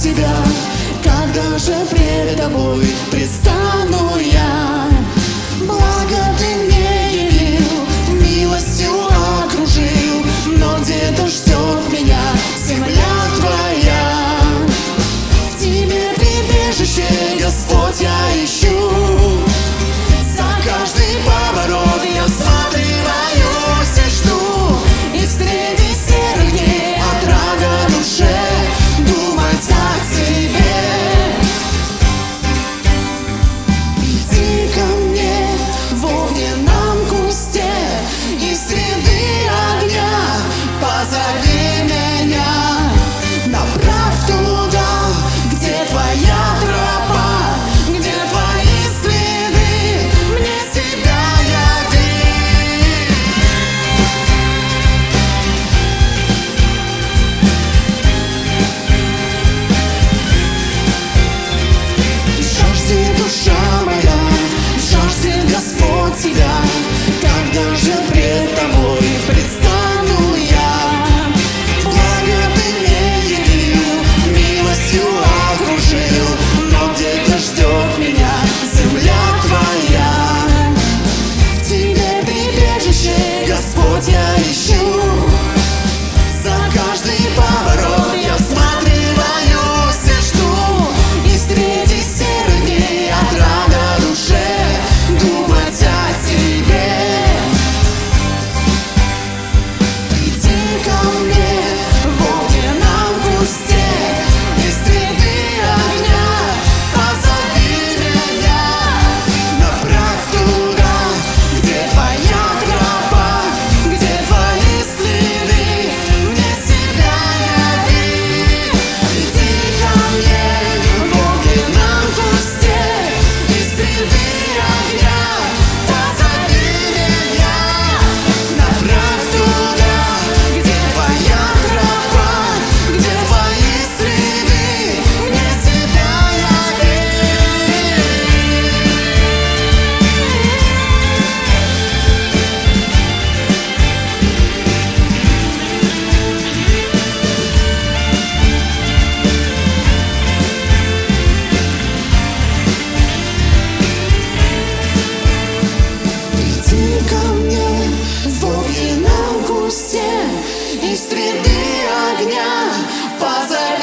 тебя Когда же пред тобой огня позови.